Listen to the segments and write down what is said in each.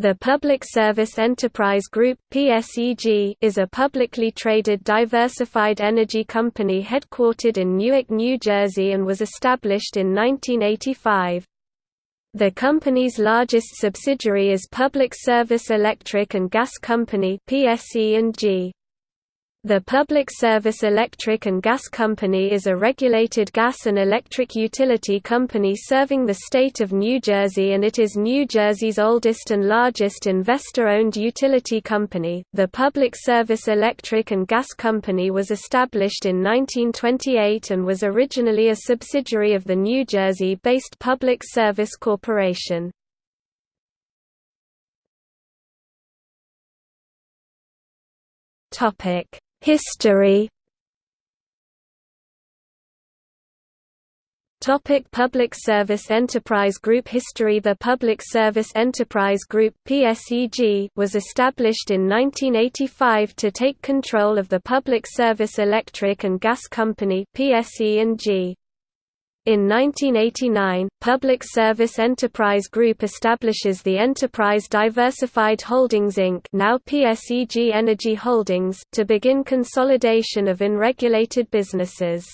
The Public Service Enterprise Group (PSEG) is a publicly traded diversified energy company headquartered in Newark, New Jersey and was established in 1985. The company's largest subsidiary is Public Service Electric and Gas Company (PSE&G). The Public Service Electric and Gas Company is a regulated gas and electric utility company serving the state of New Jersey and it is New Jersey's oldest and largest investor-owned utility company. The Public Service Electric and Gas Company was established in 1928 and was originally a subsidiary of the New Jersey-based Public Service Corporation. Topic History Topic Public Service Enterprise Group History The Public Service Enterprise Group PSEG was established in 1985 to take control of the Public Service Electric and Gas Company PSE&G. In 1989, Public Service Enterprise Group establishes the Enterprise Diversified Holdings Inc. now PSEG Energy Holdings to begin consolidation of unregulated businesses.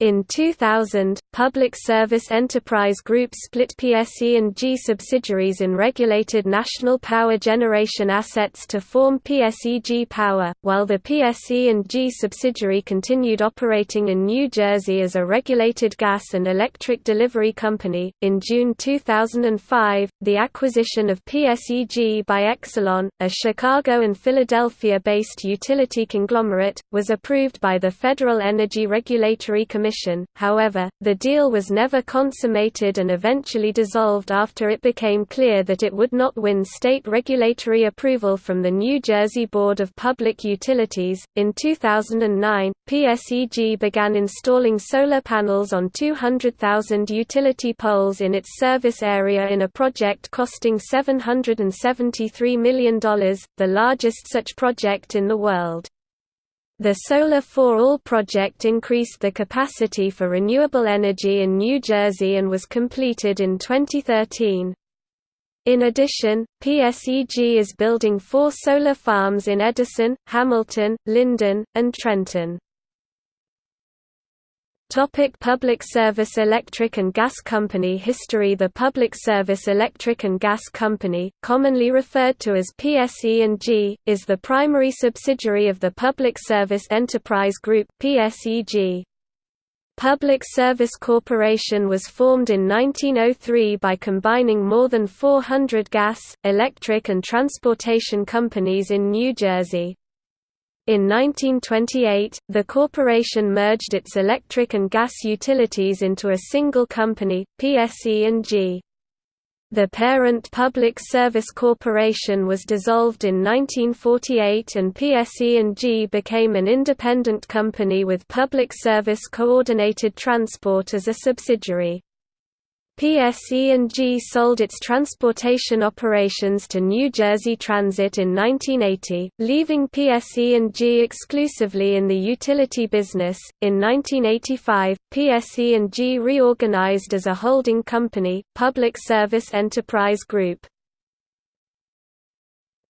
In 2000, Public Service Enterprise Group split PSE&G subsidiaries in regulated national power generation assets to form PSEG Power, while the PSE&G subsidiary continued operating in New Jersey as a regulated gas and electric delivery company. In June 2005, the acquisition of PSEG by Exelon, a Chicago and Philadelphia-based utility conglomerate, was approved by the Federal Energy Regulatory Commission Commission, however, the deal was never consummated and eventually dissolved after it became clear that it would not win state regulatory approval from the New Jersey Board of Public Utilities. In 2009, PSEG began installing solar panels on 200,000 utility poles in its service area in a project costing $773 million, the largest such project in the world. The Solar for All project increased the capacity for renewable energy in New Jersey and was completed in 2013. In addition, PSEG is building four solar farms in Edison, Hamilton, Linden, and Trenton. Topic Public Service Electric and Gas Company History The Public Service Electric and Gas Company, commonly referred to as PSE&G, is the primary subsidiary of the Public Service Enterprise Group PSEG. Public Service Corporation was formed in 1903 by combining more than 400 gas, electric and transportation companies in New Jersey. In 1928, the corporation merged its electric and gas utilities into a single company, PSE&G. The parent Public Service Corporation was dissolved in 1948 and PSE&G became an independent company with Public Service Coordinated Transport as a subsidiary. PSE&G sold its transportation operations to New Jersey Transit in 1980, leaving PSE&G exclusively in the utility business. In 1985, PSE&G reorganized as a holding company, Public Service Enterprise Group.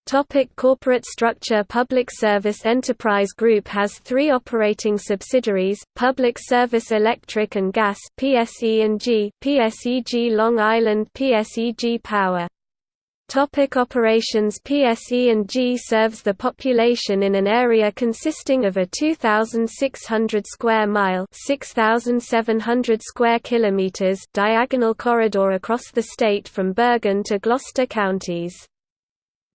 Topic corporate structure Public Service Enterprise Group has three operating subsidiaries, Public Service Electric and Gas PSE&G, PSEG Long Island PSEG Power. Topic operations PSE&G serves the population in an area consisting of a 2,600 square mile 6,700 square kilometers diagonal corridor across the state from Bergen to Gloucester counties.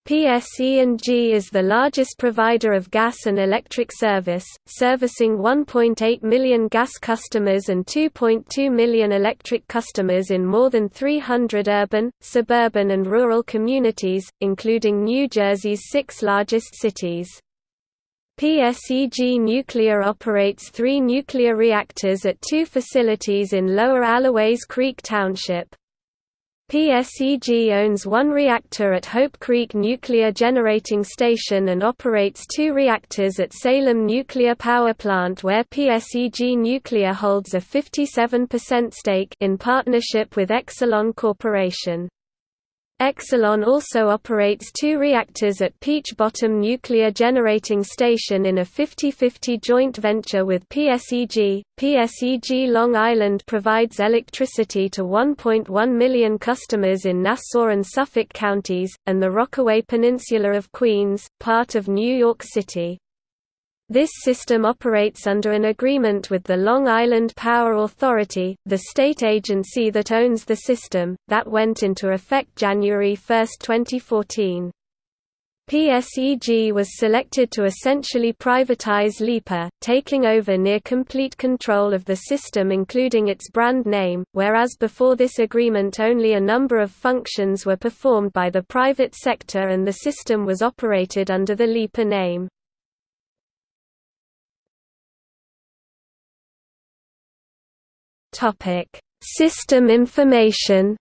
PSE&G is the largest provider of gas and electric service, servicing 1.8 million gas customers and 2.2 million electric customers in more than 300 urban, suburban and rural communities, including New Jersey's six largest cities. PSEG Nuclear operates three nuclear reactors at two facilities in Lower Alloways Creek Township. PSEG owns one reactor at Hope Creek Nuclear Generating Station and operates two reactors at Salem Nuclear Power Plant where PSEG Nuclear holds a 57% stake in partnership with Exelon Corporation. Exelon also operates two reactors at Peach Bottom Nuclear Generating Station in a 50-50 joint venture with PSEG. PSEG Long Island provides electricity to 1.1 million customers in Nassau and Suffolk counties, and the Rockaway Peninsula of Queens, part of New York City. This system operates under an agreement with the Long Island Power Authority, the state agency that owns the system, that went into effect January 1, 2014. PSEG was selected to essentially privatize LIPA, taking over near-complete control of the system including its brand name, whereas before this agreement only a number of functions were performed by the private sector and the system was operated under the LIPA name. Topic: System information.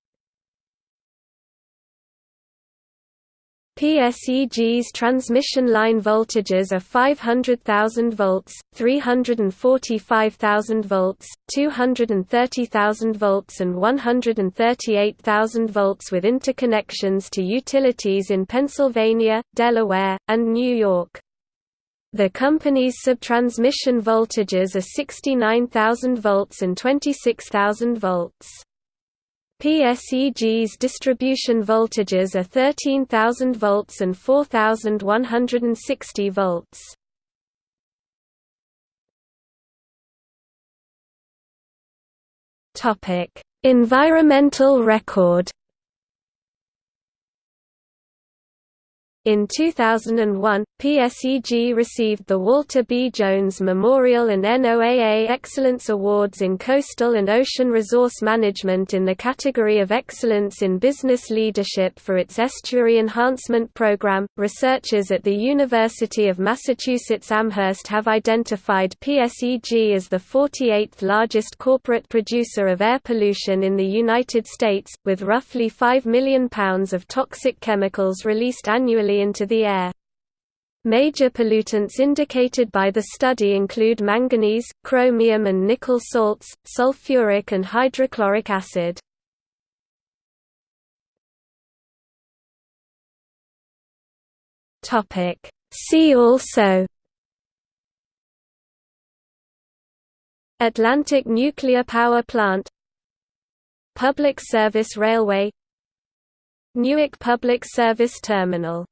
PSEG's transmission line voltages are 500,000 volts, 345,000 volts, 230,000 volts and 138,000 volts with interconnections to utilities in Pennsylvania, Delaware, and New York. The company's subtransmission voltages are 69,000 volts and 26,000 volts. PSEG's distribution voltages are 13,000 volts and 4,160 volts. Environmental record In 2001, PSEG received the Walter B. Jones Memorial and NOAA Excellence Awards in Coastal and Ocean Resource Management in the category of Excellence in Business Leadership for its Estuary Enhancement Program. Researchers at the University of Massachusetts Amherst have identified PSEG as the 48th largest corporate producer of air pollution in the United States, with roughly 5 million pounds of toxic chemicals released annually into the air. Major pollutants indicated by the study include manganese, chromium and nickel salts, sulfuric and hydrochloric acid. See also Atlantic Nuclear Power Plant Public Service Railway Newark Public Service Terminal